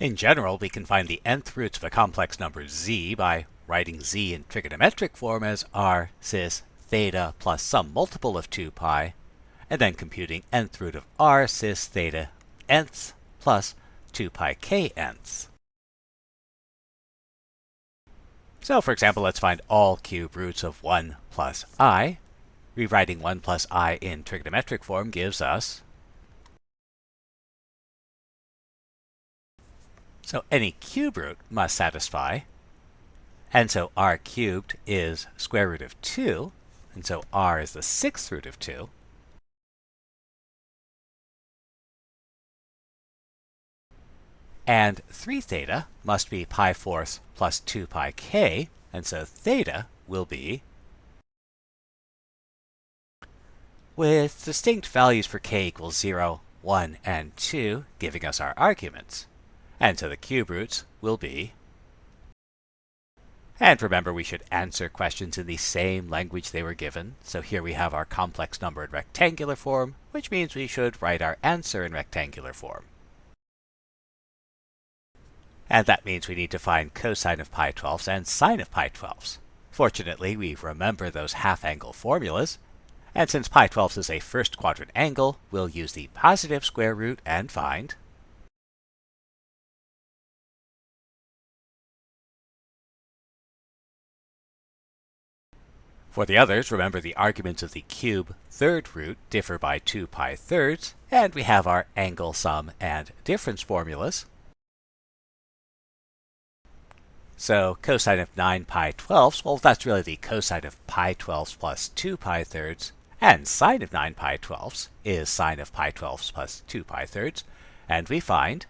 In general, we can find the nth roots of a complex number z by writing z in trigonometric form as r cis theta plus some multiple of 2 pi, and then computing nth root of r cis theta nths plus 2 pi k nths. So for example, let's find all cube roots of 1 plus i. Rewriting 1 plus i in trigonometric form gives us So any cube root must satisfy. And so r cubed is square root of 2. And so r is the sixth root of 2. And 3 theta must be pi fourths plus 2 pi k. And so theta will be with distinct values for k equals 0, 1, and 2, giving us our arguments. And so the cube roots will be and remember, we should answer questions in the same language they were given. So here we have our complex number in rectangular form, which means we should write our answer in rectangular form. And that means we need to find cosine of pi 12ths and sine of pi 12ths. Fortunately, we remember those half-angle formulas. And since pi 12ths is a first quadrant angle, we'll use the positive square root and find For the others, remember the arguments of the cube third root differ by 2 pi thirds, and we have our angle sum and difference formulas. So cosine of 9 pi twelfths, well that's really the cosine of pi twelfths plus 2 pi thirds, and sine of 9 pi twelfths is sine of pi twelfths plus 2 pi thirds, and we find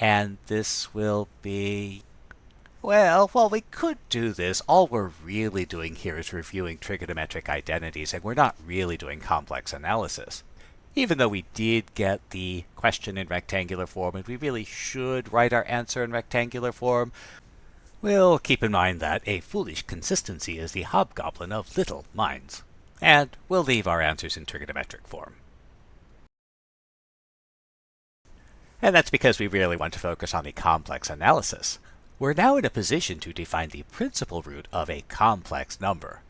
And this will be... Well, while we could do this, all we're really doing here is reviewing trigonometric identities, and we're not really doing complex analysis. Even though we did get the question in rectangular form, and we really should write our answer in rectangular form, we'll keep in mind that a foolish consistency is the hobgoblin of little minds. And we'll leave our answers in trigonometric form. And that's because we really want to focus on the complex analysis. We're now in a position to define the principal root of a complex number.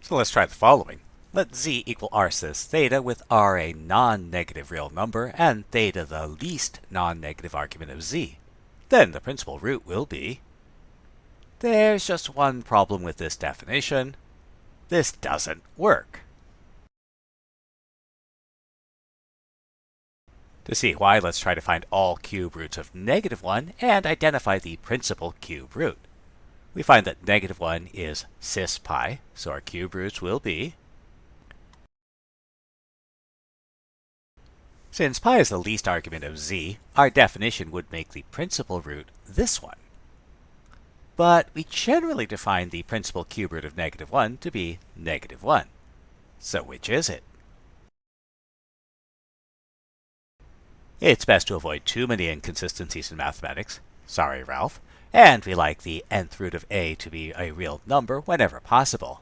So let's try the following. Let z equal r cis theta with r a non-negative real number and theta the least non-negative argument of z. Then the principal root will be... There's just one problem with this definition. This doesn't work. To see why, let's try to find all cube roots of negative 1 and identify the principal cube root. We find that negative 1 is cis pi, so our cube roots will be Since pi is the least argument of z, our definition would make the principal root this one. But we generally define the principal cube root of negative 1 to be negative 1. So which is it? It's best to avoid too many inconsistencies in mathematics. Sorry, Ralph. And we like the nth root of a to be a real number whenever possible.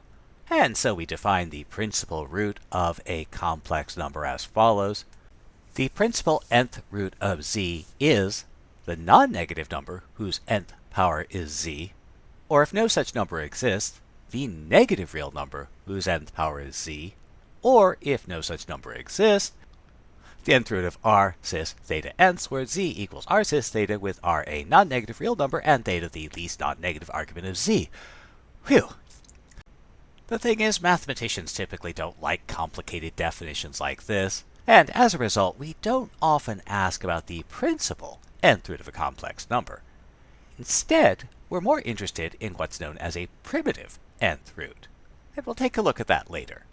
And so we define the principal root of a complex number as follows. The principal nth root of z is the non-negative number whose nth power is z, or if no such number exists, the negative real number whose nth power is z, or if no such number exists, the nth root of r cis theta nths, where z equals r cis theta with r a non-negative real number and theta the least non-negative argument of z. Whew! The thing is, mathematicians typically don't like complicated definitions like this, and as a result, we don't often ask about the principal nth root of a complex number. Instead, we're more interested in what's known as a primitive nth root, and we'll take a look at that later.